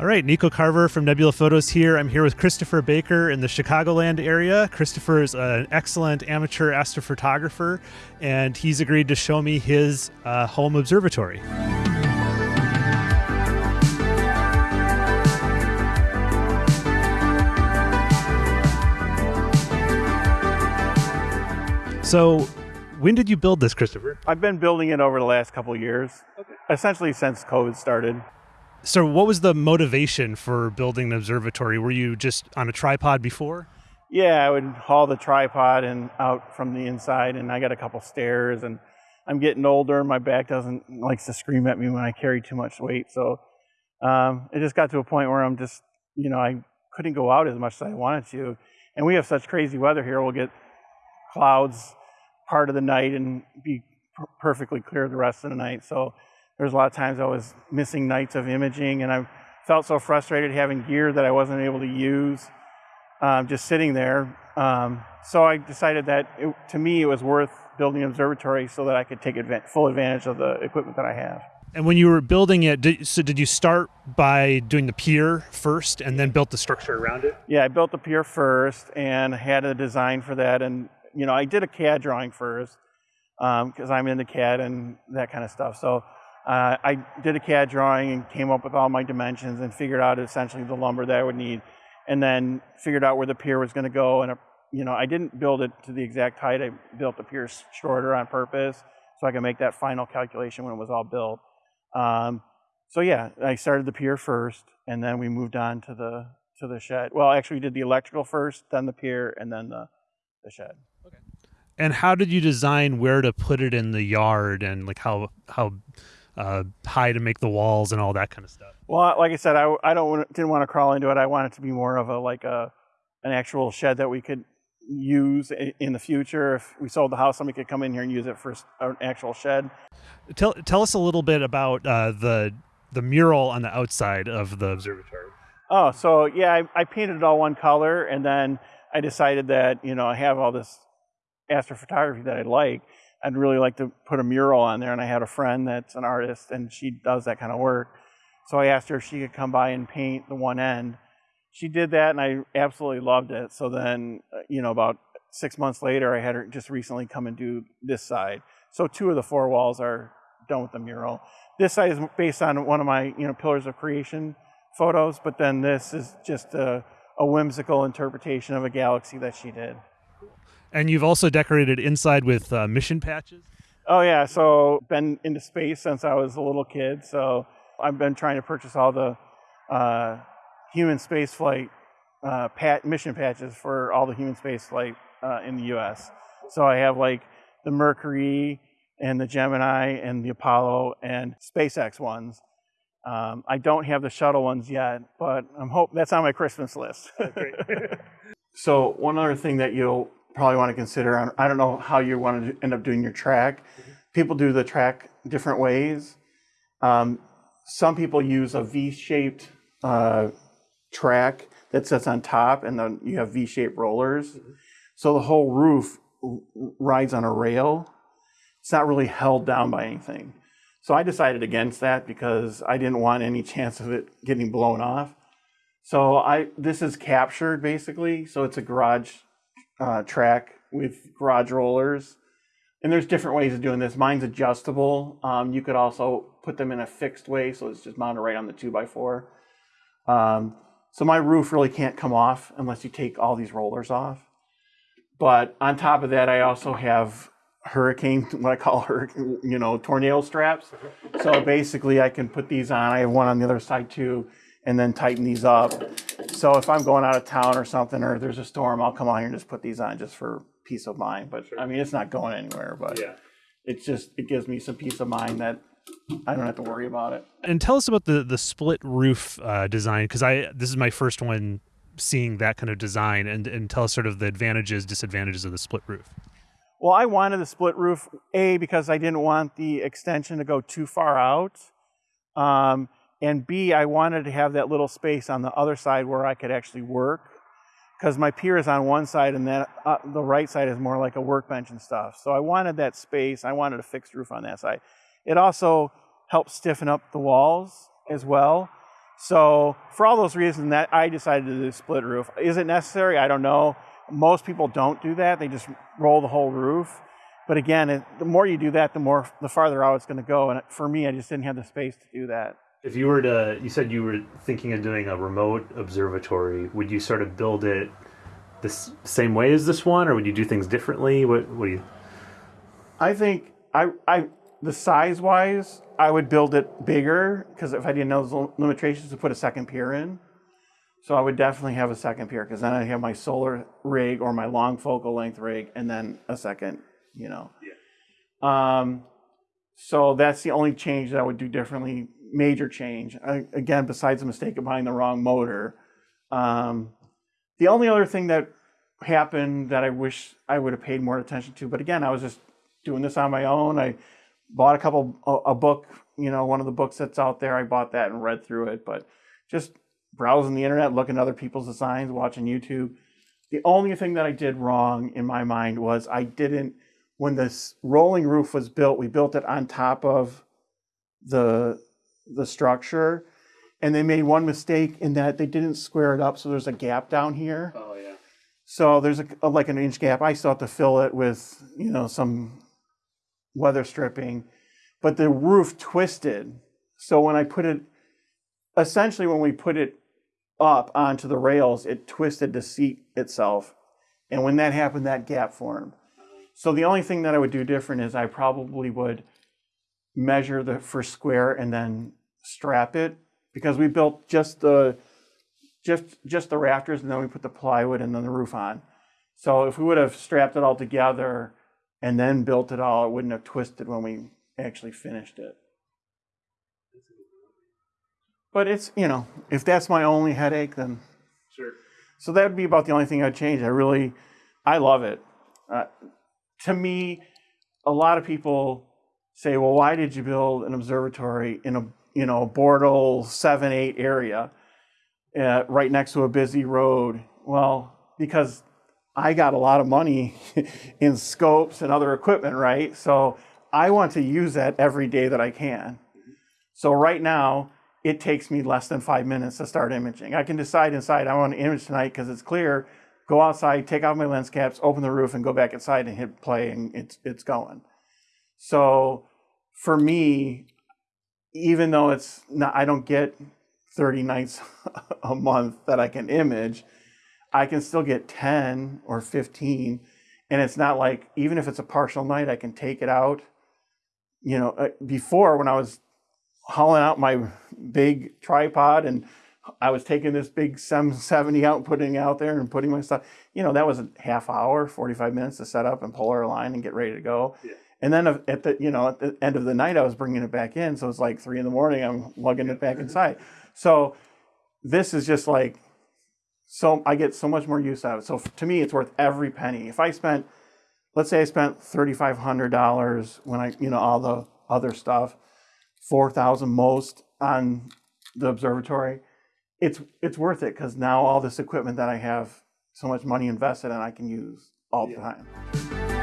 All right, Nico Carver from Nebula Photos here. I'm here with Christopher Baker in the Chicagoland area. Christopher is an excellent amateur astrophotographer, and he's agreed to show me his uh, home observatory. So, when did you build this, Christopher? I've been building it over the last couple years, okay. essentially since COVID started. So, what was the motivation for building an observatory? Were you just on a tripod before? Yeah, I would haul the tripod and out from the inside, and I got a couple stairs, and I'm getting older. And my back doesn't likes to scream at me when I carry too much weight, so um, it just got to a point where I'm just, you know, I couldn't go out as much as I wanted to, and we have such crazy weather here. We'll get clouds part of the night and be perfectly clear the rest of the night. So there's a lot of times I was missing nights of imaging, and I felt so frustrated having gear that I wasn't able to use, um, just sitting there. Um, so I decided that it, to me it was worth building an observatory so that I could take full advantage of the equipment that I have. And when you were building it, did, so did you start by doing the pier first and then built the structure around it? Yeah, I built the pier first and had a design for that and you know, I did a CAD drawing first because um, I'm into CAD and that kind of stuff. So uh, I did a CAD drawing and came up with all my dimensions and figured out essentially the lumber that I would need, and then figured out where the pier was going to go. And you know, I didn't build it to the exact height. I built the pier shorter on purpose so I could make that final calculation when it was all built. Um, so yeah, I started the pier first, and then we moved on to the to the shed. Well, actually, we did the electrical first, then the pier, and then the the shed. Okay. And how did you design where to put it in the yard and like how how uh, high to make the walls and all that kind of stuff? Well, like I said, I, I don't didn't want to crawl into it. I want it to be more of a like a an actual shed that we could use in the future. If we sold the house, somebody could come in here and use it for an actual shed. Tell tell us a little bit about uh, the the mural on the outside of the observatory. Oh, so yeah, I, I painted it all one color, and then I decided that you know I have all this astrophotography that I like, I'd really like to put a mural on there. And I had a friend that's an artist and she does that kind of work. So I asked her if she could come by and paint the one end. She did that and I absolutely loved it. So then, uh, you know, about six months later, I had her just recently come and do this side. So two of the four walls are done with the mural. This side is based on one of my, you know, pillars of creation photos, but then this is just a, a whimsical interpretation of a galaxy that she did. And you've also decorated inside with uh, mission patches. Oh yeah, so been into space since I was a little kid. So I've been trying to purchase all the uh, human spaceflight uh, pat- mission patches for all the human spaceflight uh, in the U.S. So I have like the Mercury and the Gemini and the Apollo and SpaceX ones. Um, I don't have the shuttle ones yet, but I'm hope that's on my Christmas list. so one other thing that you'll probably want to consider. I don't know how you want to end up doing your track. Mm-hmm. People do the track different ways. Um, some people use a V-shaped uh, track that sits on top, and then you have V-shaped rollers. Mm-hmm. So the whole roof rides on a rail. It's not really held down by anything. So I decided against that because I didn't want any chance of it getting blown off. So I this is captured basically. So it's a garage uh, track with garage rollers. And there's different ways of doing this. Mine's adjustable. Um, you could also put them in a fixed way, so it's just mounted right on the 2x4. Um, so my roof really can't come off unless you take all these rollers off. But on top of that, I also have hurricane, what I call hurricane, you know, tornado straps. So basically I can put these on. I have one on the other side too, and then tighten these up. So if I'm going out of town or something, or there's a storm, I'll come on here and just put these on just for peace of mind. But sure. I mean, it's not going anywhere, but yeah. it's just, it gives me some peace of mind that I don't have to worry about it. And tell us about the, the split roof uh, design, because I, this is my first one seeing that kind of design and, and tell us sort of the advantages, disadvantages of the split roof. Well, I wanted the split roof, A, because I didn't want the extension to go too far out. Um, and B, I wanted to have that little space on the other side where I could actually work because my pier is on one side and then uh, the right side is more like a workbench and stuff. So I wanted that space. I wanted a fixed roof on that side. It also helps stiffen up the walls as well. So for all those reasons, that I decided to do split roof. Is it necessary? I don't know. Most people don't do that. They just roll the whole roof. But again, it, the more you do that, the more the farther out it's going to go. And for me, I just didn't have the space to do that. If you were to, you said you were thinking of doing a remote observatory. Would you sort of build it the same way as this one, or would you do things differently? What, what do you? I think I, I the size wise, I would build it bigger because if I didn't know those limitations to put a second pier in. So I would definitely have a second pier because then I have my solar rig or my long focal length rig and then a second, you know. Yeah. Um, so that's the only change that I would do differently, major change. I, again, besides the mistake of buying the wrong motor. Um, the only other thing that happened that I wish I would have paid more attention to, but again, I was just doing this on my own. I bought a couple a, a book, you know, one of the books that's out there. I bought that and read through it, but just browsing the internet, looking at other people's designs, watching YouTube. The only thing that I did wrong in my mind was I didn't when this rolling roof was built, we built it on top of the the structure and they made one mistake in that they didn't square it up so there's a gap down here. Oh yeah. So there's a, a like an inch gap. I still have to fill it with, you know, some weather stripping, but the roof twisted. So when I put it, essentially when we put it up onto the rails, it twisted the seat itself. And when that happened, that gap formed. So the only thing that I would do different is I probably would measure the first square and then strap it because we built just the just just the rafters and then we put the plywood and then the roof on. So if we would have strapped it all together and then built it all, it wouldn't have twisted when we actually finished it. But it's, you know, if that's my only headache, then sure. So that would be about the only thing I'd change. I really, I love it. Uh, to me, a lot of people say, well, why did you build an observatory in a, you know, Bortle 7, 8 area uh, right next to a busy road? Well, because I got a lot of money in scopes and other equipment, right? So I want to use that every day that I can. So right now, it takes me less than five minutes to start imaging. I can decide inside I want to image tonight because it's clear, go outside, take off my lens caps, open the roof, and go back inside and hit play, and it's it's going. So for me, even though it's not, I don't get 30 nights a month that I can image, I can still get 10 or 15. And it's not like, even if it's a partial night, I can take it out. You know, uh, before when I was hauling out my big tripod and I was taking this big 770 out, putting out there and putting my stuff, you know, that was a half hour, 45 minutes to set up and polar align and get ready to go. Yeah. And then uh, at the, you know, at the end of the night, I was bringing it back in. So it's like three in the morning, I'm lugging it back inside. So this is just like so I get so much more use out of it. So to me, it's worth every penny. If I spent, let's say I spent $3,500 when I, you know, all the other stuff, 4,000 most on the observatory, it's, it's worth it because now all this equipment that I have so much money invested in, I can use all the yeah. time.